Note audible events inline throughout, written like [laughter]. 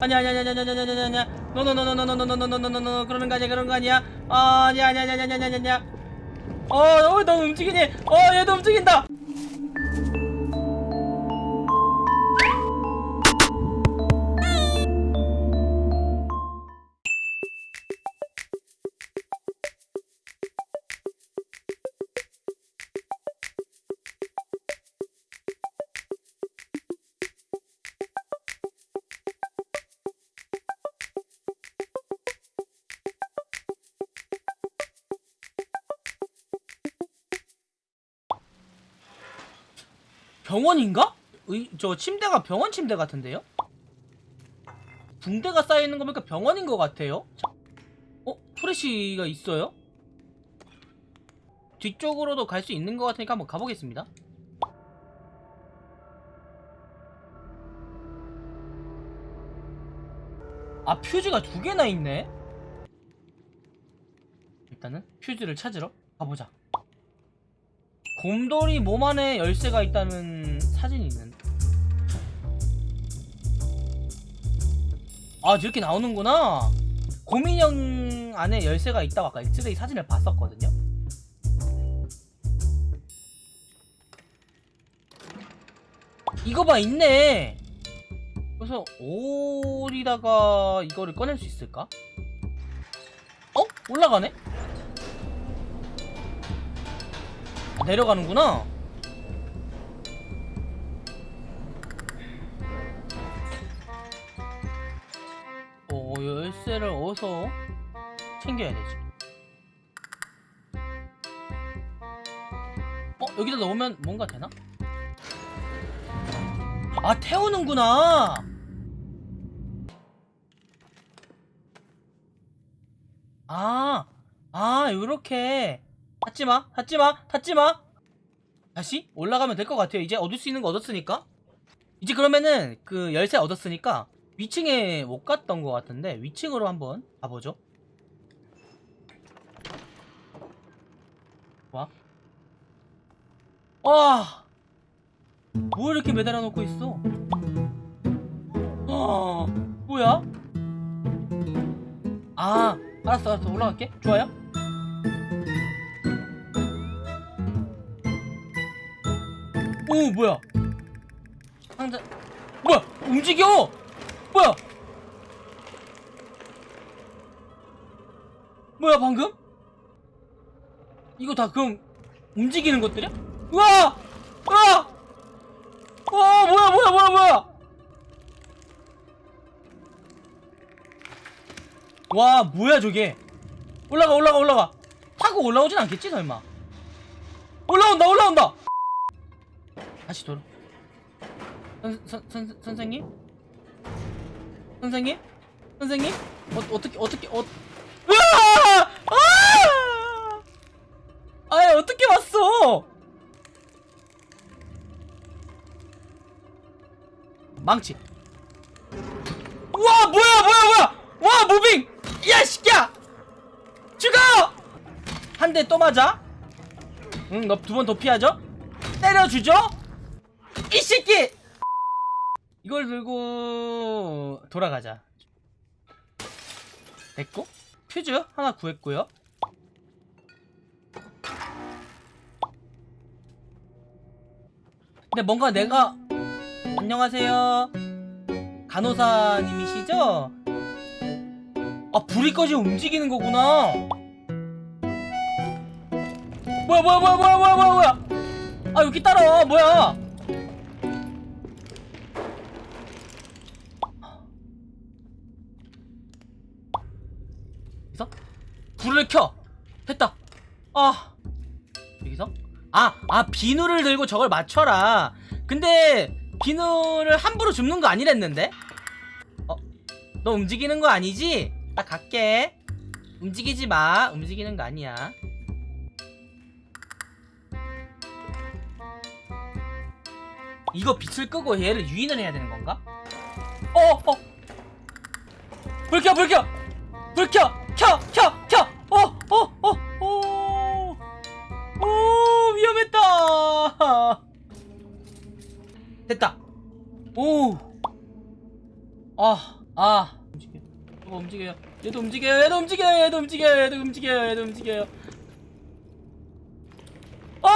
아니 아니 아니 아니 아니 아니 아니 아니 아니 노노노노노노노노노노노노노 그러는 거 아니야 그런 거 아니야 아 아니 아니 아니 아니 아니 아니 아니 어 너 움직이니 어 얘도 움직인다 병원인가? 의, 저 침대가 병원 침대 같은데요? 붕대가 쌓여있는 거 보니까 병원인 것 같아요 자, 어? 프레쉬가 있어요? 뒤쪽으로도 갈 수 있는 것 같으니까 한번 가보겠습니다 아 퓨즈가 두 개나 있네 일단은 퓨즈를 찾으러 가보자 곰돌이 몸 안에 열쇠가 있다는 사진이 있는데 아 저렇게 나오는구나 곰인형 안에 열쇠가 있다고 아까 엑스레이 사진을 봤었거든요 이거 봐 있네 그래서 올이다가 이거를 꺼낼 수 있을까? 어? 올라가네? 내려가는구나 어 열쇠를 어디서 챙겨야 되지 어 여기다 넣으면 뭔가 되나? 아 태우는구나 아, 아, 요렇게. 닫지마, 닫지마, 닫지마! 다시 올라가면 될 것 같아요. 이제 얻을 수 있는 거 얻었으니까. 이제 그러면은 그 열쇠 얻었으니까 위층에 못 갔던 것 같은데 위층으로 한번 가보죠. 와. 와! 뭐 이렇게 매달아 놓고 있어? 아, 뭐야? 아, 알았어, 알았어. 올라갈게. 좋아요? 오, 뭐야? 상자. 뭐야? 움직여! 뭐야? 뭐야, 방금? 이거 다 그럼 움직이는 것들이야? 우와! 우와! 어, 뭐야, 뭐야, 뭐야, 뭐야! 와 뭐야 저게 올라가 올라가 올라가 타고 올라오진 않겠지 설마 올라온다 올라온다 다시 돌아 선, 선, 선, 선생님? 선생님? 선생님? 어, 어떻게 어떻게 어 으아! 아! 아이 어떻게 왔어 망치 우와 뭐야 뭐야 뭐야 와 무빙 야 시끼야 죽어 한 대 또 맞아 응너 두 번 더 피하죠 때려주죠 이 새끼! 이걸 들고 돌아가자. 됐고 퓨즈 하나 구했고요. 근데 뭔가 내가 안녕하세요. 간호사님이시죠? 아 불이 꺼지면 움직이는 거구나. 뭐야 뭐야 뭐야 뭐야 뭐야 뭐야 뭐야. 아 여기 따라와. 뭐야 됐다 아 여기서 아 아 비누를 들고 저걸 맞춰라 근데 비누를 함부로 줍는 거 아니랬는데 어? 너 움직이는 거 아니지? 나 갈게 움직이지 마 움직이는 거 아니야 이거 빛을 끄고 얘를 유인을 해야 되는 건가? 어! 어! 불 켜! 불 켜! 불 켜! 켜! 켜! 아, 아 움직여 저거 움직여요 얘도 움직여요 얘도 움직여요 얘도 움직여요 얘도 움직여요 얘도 움직여요 어!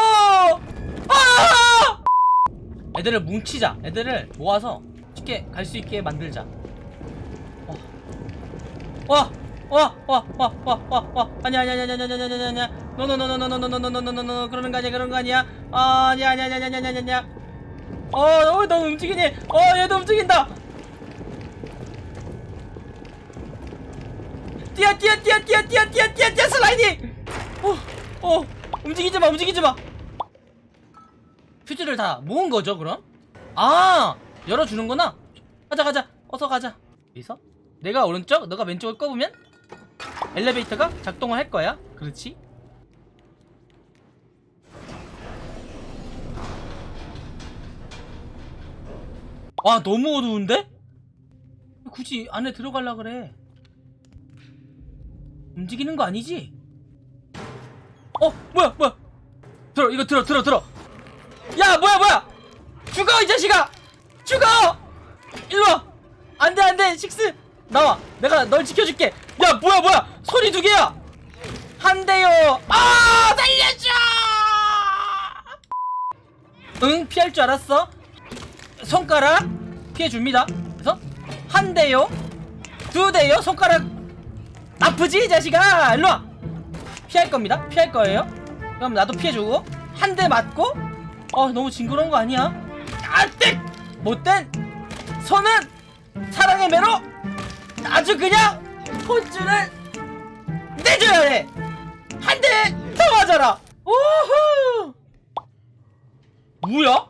아! 애들을 뭉치자 애들을 모아서 쉽게 갈 수 있게 만들자 어. 와! 와! 와! 와! 와! 와! 와! 아니야 아니야 아니야 아니야 아니야 아니야 아니야 노노노노노노노노노노노노노 그러는 거 아니야 그런 거 아니야 아 아니야 아니야 아니야 아니야 아니야 아니야 어, 어, 너 움직이니? 어, 얘도 움직인다. 뛰어 뛰어 뛰어 뛰어 뛰어 뛰어 뛰어 슬라이딩! 어, 어 움직이지 마 움직이지 마. 퓨즈를 다 모은 거죠 그럼? 아 열어주는구나. 가자 가자. 어서 가자. 여기서? 내가 오른쪽? 너가 왼쪽을 꺼보면? 엘리베이터가 작동을 할 거야. 그렇지? 와 너무 어두운데? 굳이 안에 들어갈라 그래. 움직이는 거 아니지? 어 뭐야 뭐야? 들어 이거 들어 들어 들어. 야 뭐야 뭐야? 죽어 이 자식아! 죽어! 일로와. 안돼 안돼. 식스 나와. 내가 널 지켜줄게. 야 뭐야 뭐야? 소리 두 개야. 한 대요. 아 살려줘! 응 피할 줄 알았어? 손가락 피해줍니다. 그래서 한 대요, 두 대요, 손가락 아프지 이 자식아, 일로 와. 피할 겁니다. 피할 거예요. 그럼 나도 피해주고 한 대 맞고, 어 너무 징그러운 거 아니야? 안돼 못된 손은 사랑의 매로 아주 그냥 혼쭐을 내줘야 해. 한 대 더 맞아라. 우후. 뭐야?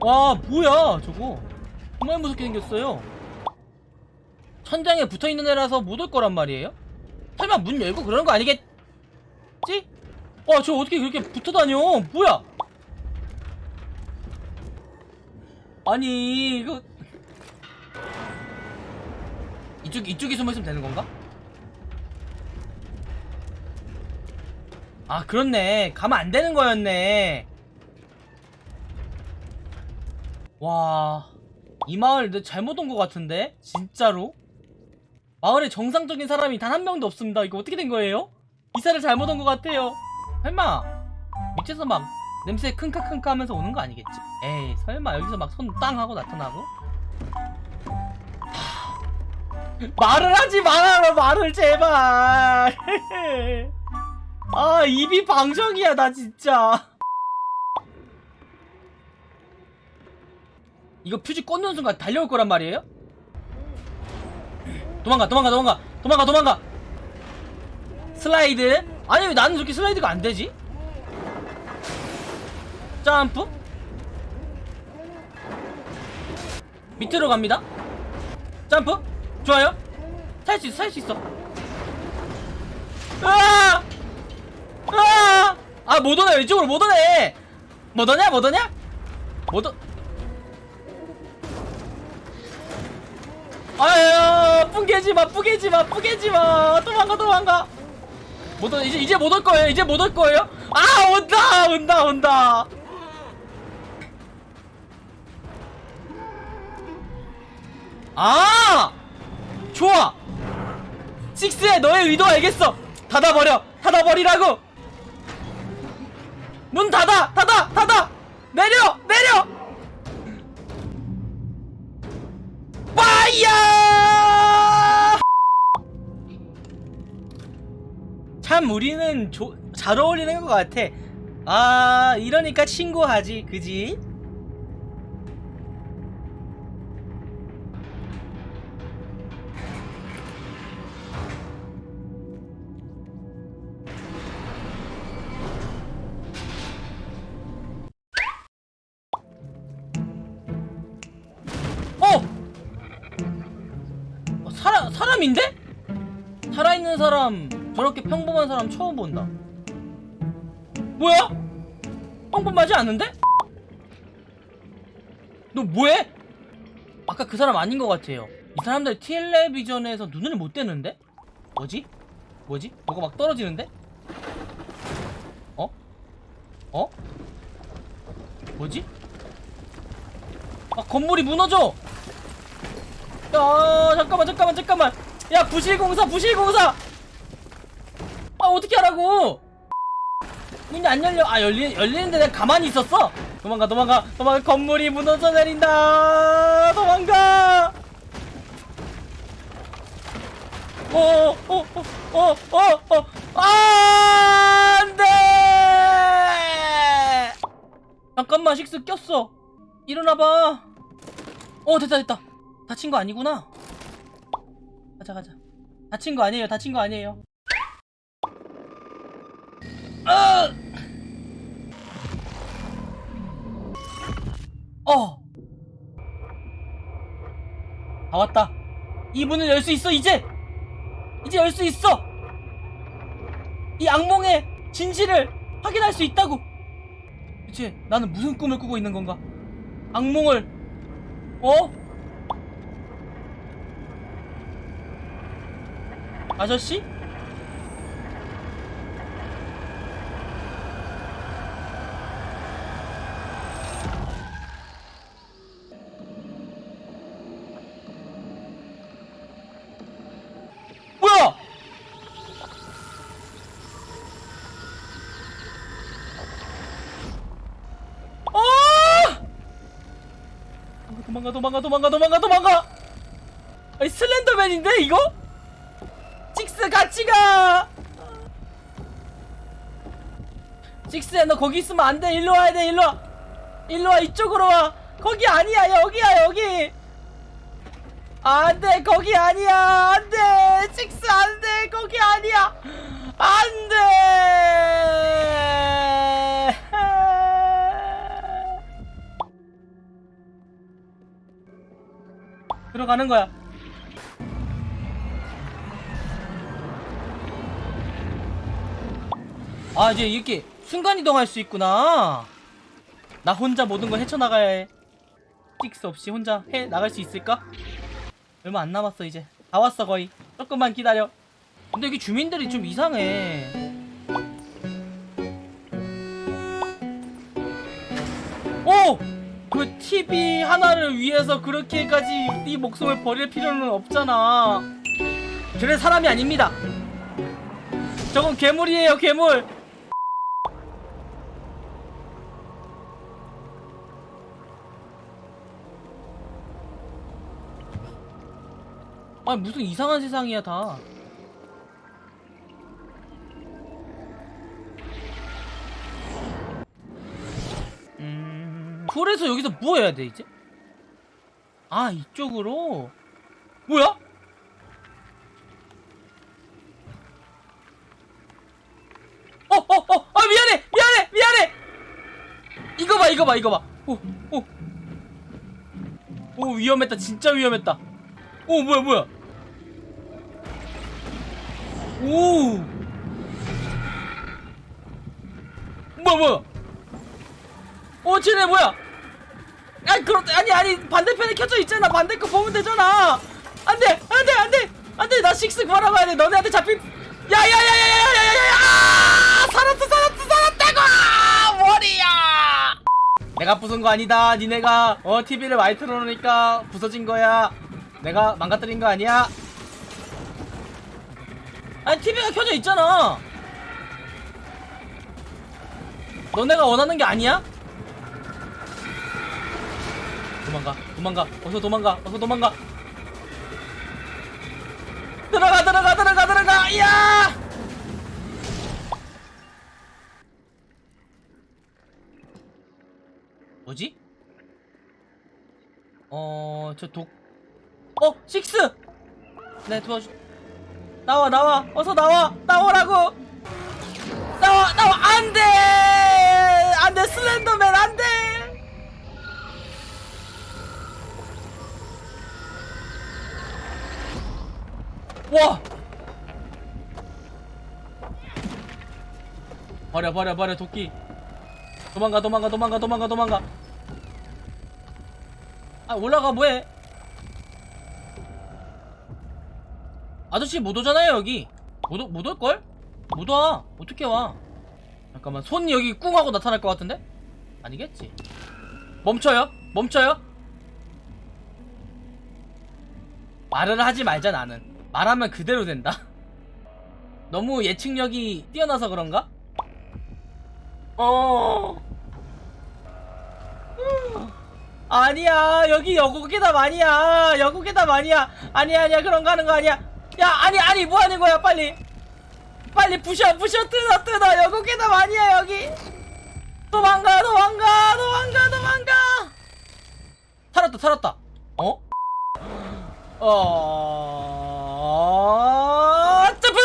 와 뭐야 저거. 정말 무섭게 생겼어요. 천장에 붙어있는 애라서 못 올 거란 말이에요? 설마 문 열고 그러는 거 아니겠지? 와저 어떻게 그렇게 붙어다녀? 뭐야? 아니 이거. 이쪽, 이쪽에 숨어있으면 되는 건가? 아 그렇네. 가면 안 되는 거였네 와, 이 마을 내 잘못 온 것 같은데? 진짜로? 마을에 정상적인 사람이 단 한 명도 없습니다. 이거 어떻게 된 거예요? 이사를 잘못 온 것 같아요. 설마 밑에서 막 냄새 킁카킁카 하면서 오는 거 아니겠지? 에이, 설마 여기서 막 손 땅 하고 나타나고? 하... 말을 하지 말아라, 말을 제발. [laughs] 아, 입이 방정이야, 나 진짜. 이거 퓨즈 꽂는 순간 달려올 거란 말이에요? 도망가 도망가 도망가 도망가 도망가. 슬라이드. 아니 왜 나는 저렇게 슬라이드가 안 되지? 점프. 밑으로 갑니다. 점프. 좋아요. 살 수 있어 살 수 있어. 으아! 으아! 아못 오네. 이쪽으로 못 오네. 못 오냐 못 오냐? 못 오... 아유 뿌개지마 뿌개지마 뿌개지마. 도망가 도망가. 못 오, 이제 이제 못 올 거예요 이제 못 올 거예요? 아 온다 온다 온다. 아! 좋아. 식스의 너의 의도 알겠어. 닫아버려 닫아버리라고. 문 닫아 닫아 닫아. 내려 내려. 파이어! 참 우리는 조, 잘 어울리는 것 같아. 아 이러니까 친구하지, 그지? 어! 어, 사람 사람인데? 살아있는 사람 저렇게 평범한 사람 처음 본다. 뭐야? 평범하지 않은데? 너 뭐해? 아까 그 사람 아닌 것 같아요. 이 사람들 텔레비전에서 눈을 못 떼는데? 뭐지? 뭐지? 뭐가 막 떨어지는데? 어? 어? 뭐지? 아 건물이 무너져 야 잠깐만 잠깐만 잠깐만 야 부실공사 부실공사 아 어떻게 하라고? 문이 안 열려. 아 열리, 열리는데 내가 가만히 있었어. 도망가 도망가 도망가. 건물이 무너져 내린다. 도망가. 어, 어어어어어어. 아, 안돼! 잠깐만 식스 꼈어. 일어나봐. 어 됐다 됐다. 다친 거 아니구나. 가자 가자. 다친 거 아니에요. 다친 거 아니에요 아! 어! 다 왔다 이 문을 열 수 있어 이제 이제 열 수 있어 이 악몽의 진실을 확인할 수 있다고 대체 나는 무슨 꿈을 꾸고 있는 건가 악몽을 어? 아저씨? 뭐야? 아! 도망가 도망가 도망가 도망가 도망가! 아니 슬렌더맨인데 이거? 식스 같이 가! 식스야 너 거기 있으면 안돼. 일로 와야 돼 일로 와. 일로 와 이쪽으로 와. 거기 아니야 여기야 여기. 안돼 거기 아니야. 안돼 식스 안돼 거기 아니야. 안돼 들어가는 거야. 아 이제 이렇게 순간이동할 수 있구나. 나 혼자 모든 걸 헤쳐나가야 해 식스 없이 혼자 해 나갈 수 있을까? 얼마 안 남았어 이제. 다 왔어 거의. 조금만 기다려. 근데 여기 주민들이 좀 이상해. 오! 그 TV 하나를 위해서 그렇게까지 네 목숨을 버릴 필요는 없잖아. 그래 사람이 아닙니다. 저건 괴물이에요 괴물. 아니 무슨 이상한 세상이야 다 그래서 여기서 뭐 해야 돼 이제? 아 이쪽으로? 뭐야? 어, 어, 어, 아, 미안해, 미안해, 미안해! 이거 봐, 이거 봐, 이거 봐. 오, 오. 오, 위험했다, 진짜 위험했다. 오, 뭐야, 뭐야. 오. 뭐야, 뭐야. 오, 쟤네 뭐야. 아니, 그렇, 아니, 아니, 반대편에 켜져 있잖아. 반대 거 보면 되잖아. 안 돼, 안 돼, 안 돼. 안 돼, 나 식스 바라봐야 돼. 너네한테 잡힌. 야, 야, 야, 야, 야, 야, 야, 야, 야! 살았어, 살았어, 살았다고! 아, 머리야! 내가 부순 거 아니다. 니네가, 어, TV를 많이 틀어놓으니까 부서진 거야. 내가 망가뜨린 거 아니야? 아니, TV가 켜져 있잖아. 너네가 원하는 게 아니야? 도망가, 도망가, 어서 도망가, 어서 도망가. 들어가, 들어가, 들어가, 들어가, 야! 뭐지? 어, 저 독, 어, 식스! 네, 도와주, 나와, 나와, 어서 나와, 나오라고! 나와, 나와, 안 돼! 안 돼, 슬렌더맨, 안 돼! 와! 버려 버려 버려 도끼 도망가 도망가 도망가 도망가 도망가 아 올라가 뭐해 아저씨 못 오잖아요 여기 못, 오- 못 올걸? 못 와. 어떻게 와? 잠깐만 손 여기 꿍 하고 나타날 것 같은데? 아니겠지 멈춰요 멈춰요 말을 하지 말자 나는 말하면 그대로 된다? 너무 예측력이 뛰어나서 그런가? 어. 아니야 여기 여고괴담 아니야. 여고괴담 아니야. 아니야 아니야 그런 거 하는 거 아니야. 야 아니 아니 뭐 하는 거야 빨리. 빨리 부셔 부셔 뜯어 뜯어. 여고괴담 아니야 여기. 도망가 도망가 도망가 도망가. 살았다 살았다. 어? 어... 점프!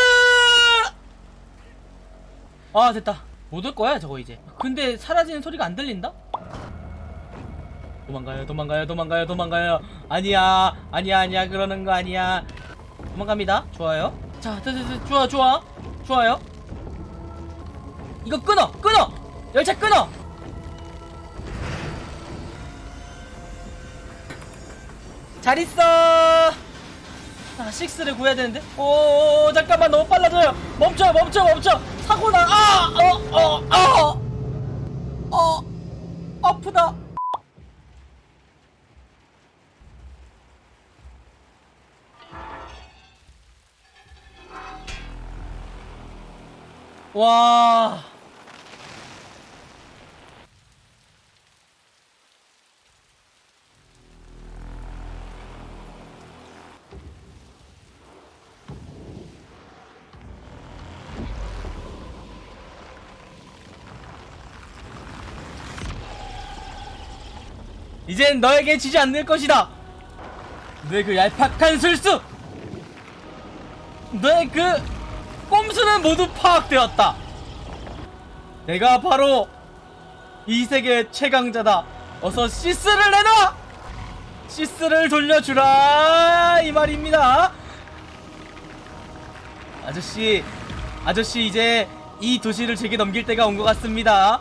아 됐다. 못 올 거야 저거 이제. 근데 사라지는 소리가 안 들린다? 도망가요 도망가요 도망가요 도망가요. 아니야 아니야 아니야. 그러는 거 아니야. 도망갑니다. 좋아요. 자 좋아 좋아. 좋아요. 이거 끊어 끊어. 열차 끊어. 잘 있어 아 식스를 구해야 되는데? 오 잠깐만 너무 빨라져요. 멈춰 멈춰 멈춰. 사고나 아 어어어 어, 어, 아프다. 와 이젠 너에게 지지 않을 것이다. 너의 그 얄팍한 술수, 너의 그 꼼수는 모두 파악되었다. 내가 바로 이 세계 최강자다. 어서 시스를 내놔. 시스를 돌려주라 이 말입니다. 아저씨, 아저씨 이제 이 도시를 제게 넘길 때가 온 것 같습니다.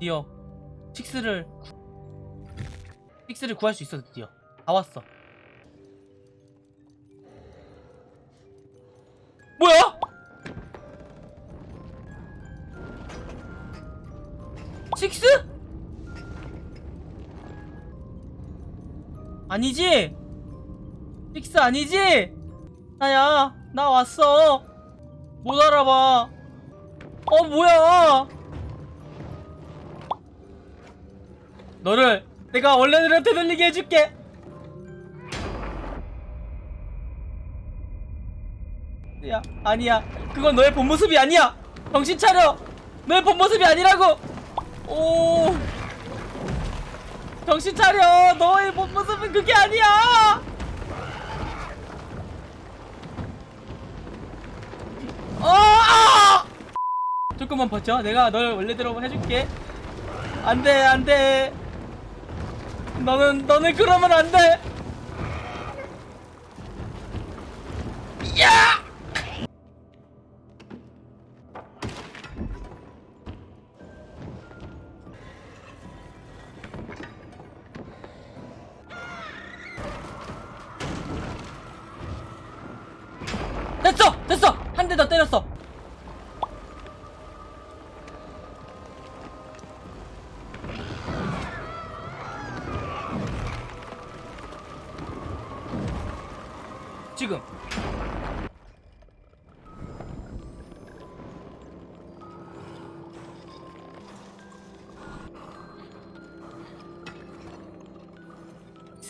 드디어 식스를 구... 식스를 구할 수 있어 드디어 다 왔어 뭐야? 식스? 아니지? 식스 아니지? 나야 나 왔어 못 알아봐 어 뭐야 너를 내가 원래대로 되돌리게 해줄게. 야, 아니야. 그건 너의 본 모습이 아니야. 정신 차려. 너의 본 모습이 아니라고. 오. 정신 차려. 너의 본 모습은 그게 아니야. 어! 아! 조금만 버텨. 내가 널 원래대로 해줄게. 안 돼, 안 돼. 너는 너는 그러면 안 돼. 야!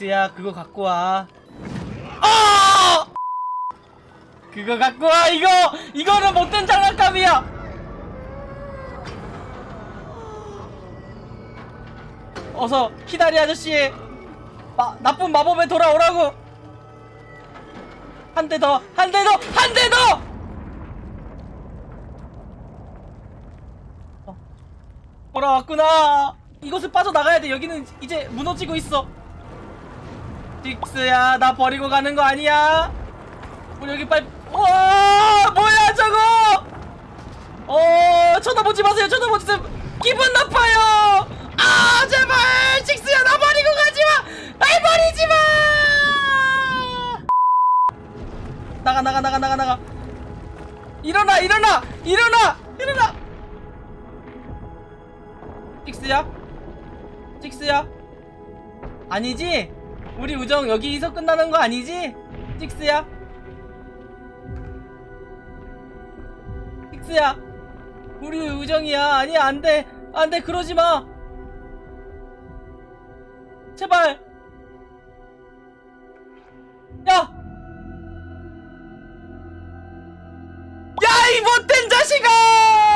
스야 그거 갖고 와. 아! 그거 갖고 와 이거! 이거는 못된 장난감이야! 어서 히다리 아저씨. 마, 나쁜 마법에 돌아오라고! 한 대 더 한 대 더 한 대 더! 어, 돌아왔구나. 이곳을 빠져나가야 돼. 여기는 이제 무너지고 있어 딕스야 나 버리고 가는 거 아니야? 우리 여기 빨리 와 뭐야 저거? 어 쳐다보지 마세요 쳐다보지 마세요. 기분 나빠요. 아 제발 딕스야 나 버리고 가지마. 날 버리지 마. 나가 나가 나가 나가 나가. 일어나 일어나 일어나 일어나. 틱스야? 틱스야? 아니지 우리 우정 여기서 끝나는 거 아니지? 틱스야? 틱스야? 우리 우정이야. 아니 안돼. 안돼. 그러지 마. 제발. 야! 야, 이 못된 자식아! 아.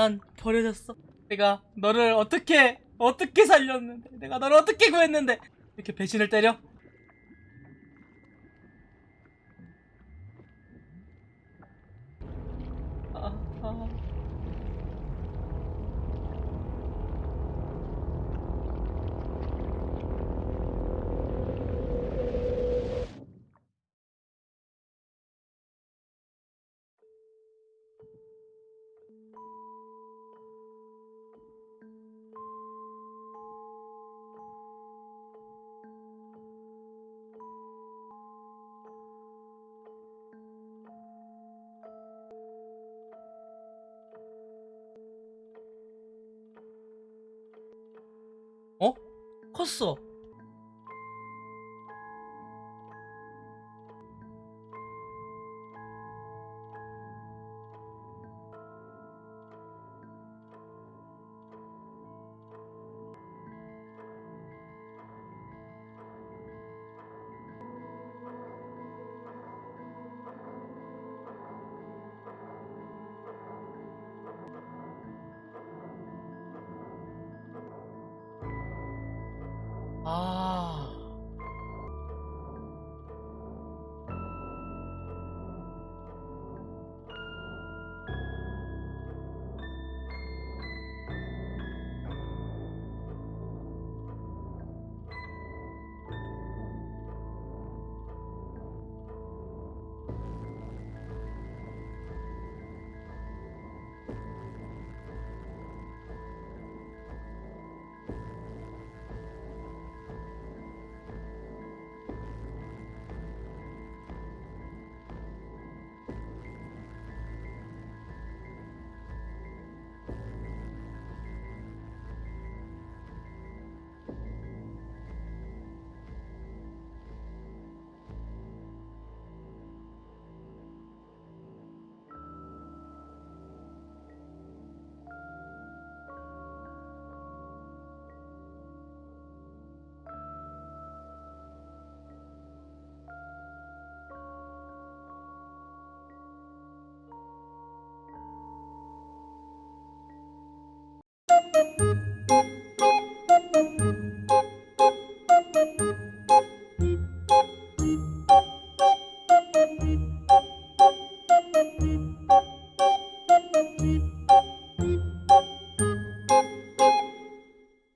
난 버려졌어. 내가 너를 어떻게 어떻게 살렸는데, 내가 너를 어떻게 구했는데 이렇게 배신을 때려? 컸어.